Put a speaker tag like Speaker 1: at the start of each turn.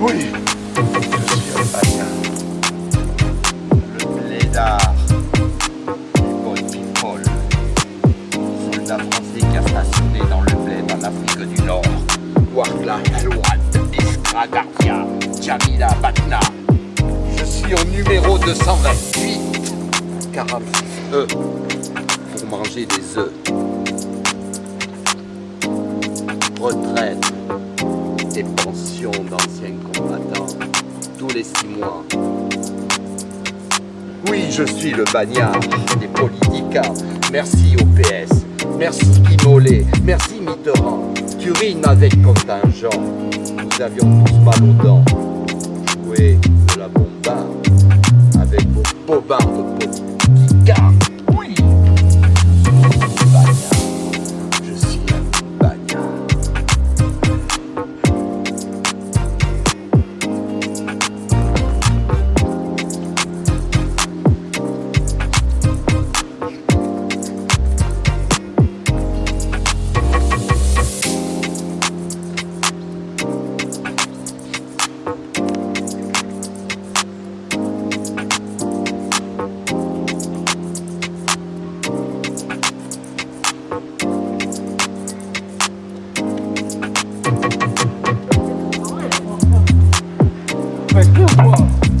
Speaker 1: Oui, je suis un bagnard. Le. Paul. Soldat français qui a stationné dans le bled en Afrique du Nord. Warla, Alouad, Escragardia, Jamila, Batna. Je suis au numéro 228. 46 Pour manger des œufs. Retraite et pension d'anciens combattants tous les six mois. Oui, je suis le bagnard des politiciens. Merci au PS, merci Guy Mollet, merci Mitterrand. Tu rimes avec contingent. Nous avions tous mal aux dents. Jouer de la bombarde avec vos bobards de politiques. Whoa.